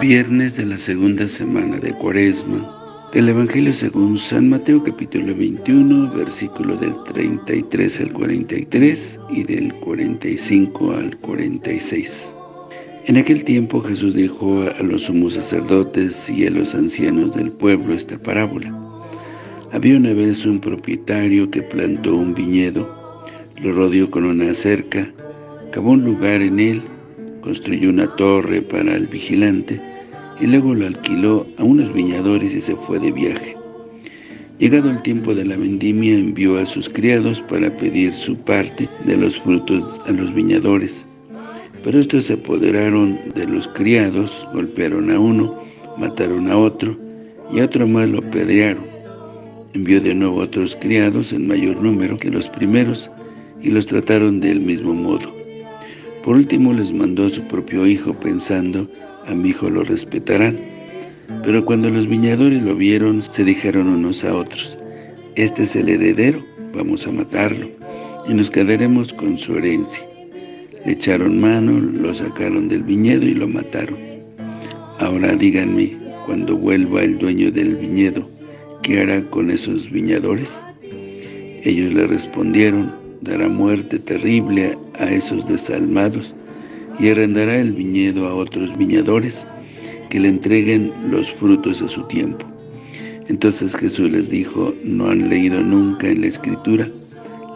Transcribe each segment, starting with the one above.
Viernes de la segunda semana de Cuaresma del Evangelio según San Mateo capítulo 21, versículo del 33 al 43 y del 45 al 46. En aquel tiempo Jesús dijo a los sumos sacerdotes y a los ancianos del pueblo esta parábola. Había una vez un propietario que plantó un viñedo, lo rodeó con una cerca, cavó un lugar en él, construyó una torre para el vigilante, y luego lo alquiló a unos viñadores y se fue de viaje. Llegado el tiempo de la vendimia, envió a sus criados para pedir su parte de los frutos a los viñadores. Pero estos se apoderaron de los criados, golpearon a uno, mataron a otro, y a otro más lo pedrearon. Envió de nuevo a otros criados en mayor número que los primeros, y los trataron del mismo modo. Por último les mandó a su propio hijo, pensando a mi hijo lo respetarán. Pero cuando los viñadores lo vieron, se dijeron unos a otros, Este es el heredero, vamos a matarlo, y nos quedaremos con su herencia. Le echaron mano, lo sacaron del viñedo y lo mataron. Ahora díganme, cuando vuelva el dueño del viñedo, ¿qué hará con esos viñadores? Ellos le respondieron, dará muerte terrible a esos desalmados, y arrendará el viñedo a otros viñadores que le entreguen los frutos a su tiempo. Entonces Jesús les dijo, ¿no han leído nunca en la Escritura?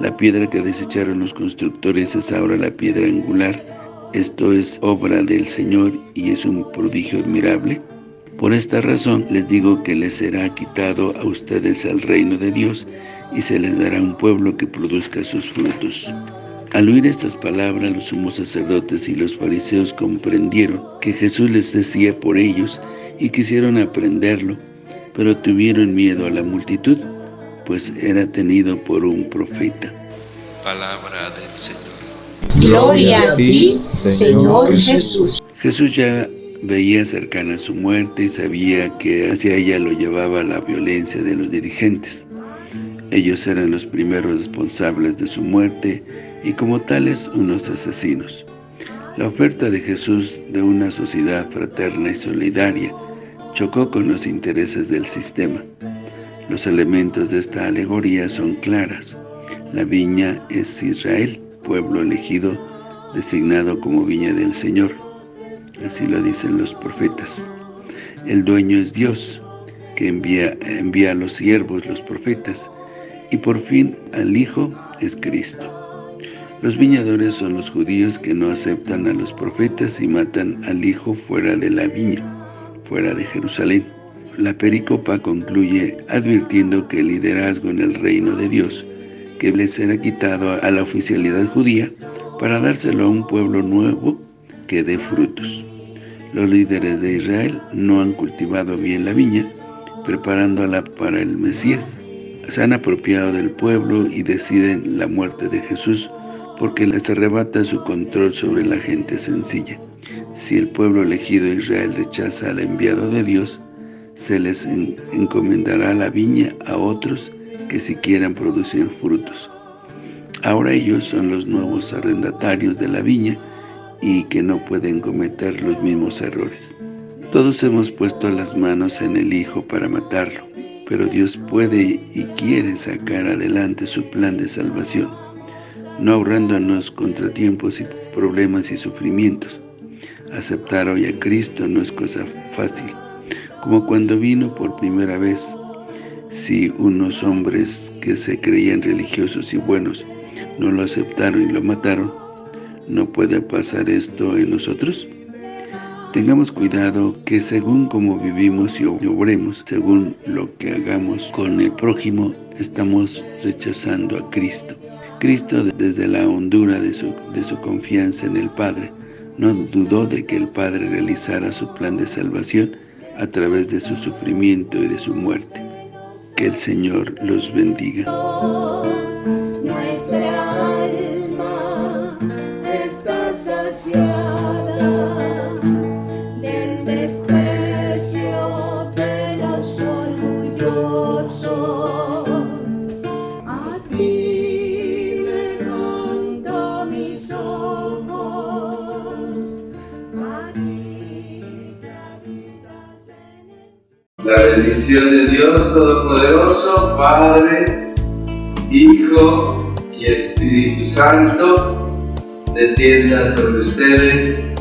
La piedra que desecharon los constructores es ahora la piedra angular. Esto es obra del Señor y es un prodigio admirable. Por esta razón les digo que les será quitado a ustedes el reino de Dios y se les dará un pueblo que produzca sus frutos. Al oír estas palabras, los sumos sacerdotes y los fariseos comprendieron que Jesús les decía por ellos y quisieron aprenderlo, pero tuvieron miedo a la multitud, pues era tenido por un profeta. Palabra del Señor. Gloria a ti, Señor Jesús. Jesús ya veía cercana su muerte y sabía que hacia ella lo llevaba la violencia de los dirigentes. Ellos eran los primeros responsables de su muerte y como tales unos asesinos. La oferta de Jesús de una sociedad fraterna y solidaria chocó con los intereses del sistema. Los elementos de esta alegoría son claras. La viña es Israel, pueblo elegido, designado como viña del Señor. Así lo dicen los profetas. El dueño es Dios, que envía, envía a los siervos, los profetas, y por fin al Hijo es Cristo. Los viñadores son los judíos que no aceptan a los profetas y matan al hijo fuera de la viña, fuera de Jerusalén. La pericopa concluye advirtiendo que el liderazgo en el reino de Dios, que le será quitado a la oficialidad judía, para dárselo a un pueblo nuevo que dé frutos. Los líderes de Israel no han cultivado bien la viña, preparándola para el Mesías. Se han apropiado del pueblo y deciden la muerte de Jesús porque les arrebata su control sobre la gente sencilla. Si el pueblo elegido Israel rechaza al enviado de Dios, se les encomendará la viña a otros que si quieran producir frutos. Ahora ellos son los nuevos arrendatarios de la viña y que no pueden cometer los mismos errores. Todos hemos puesto las manos en el Hijo para matarlo, pero Dios puede y quiere sacar adelante su plan de salvación no ahorrándonos contratiempos y problemas y sufrimientos. Aceptar hoy a Cristo no es cosa fácil, como cuando vino por primera vez. Si unos hombres que se creían religiosos y buenos no lo aceptaron y lo mataron, ¿no puede pasar esto en nosotros? Tengamos cuidado que según como vivimos y obremos, según lo que hagamos con el prójimo, estamos rechazando a Cristo. Cristo, desde la hondura de su, de su confianza en el Padre, no dudó de que el Padre realizara su plan de salvación a través de su sufrimiento y de su muerte. Que el Señor los bendiga. María. Bendición de Dios Todopoderoso, Padre, Hijo y Espíritu Santo, descienda sobre ustedes,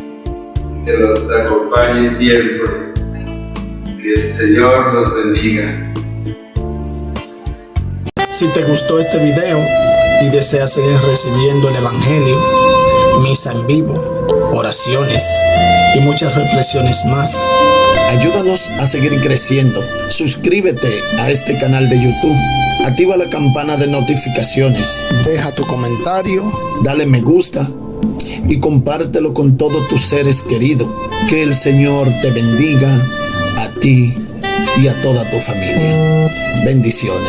que los acompañe siempre. Que el Señor los bendiga. Si te gustó este video y deseas seguir recibiendo el Evangelio, misa en vivo, oraciones y muchas reflexiones más, ayúdanos a seguir creciendo. Suscríbete a este canal de YouTube, activa la campana de notificaciones, deja tu comentario, dale me gusta y compártelo con todos tus seres queridos. Que el Señor te bendiga a ti y a toda tu familia. Bendiciones.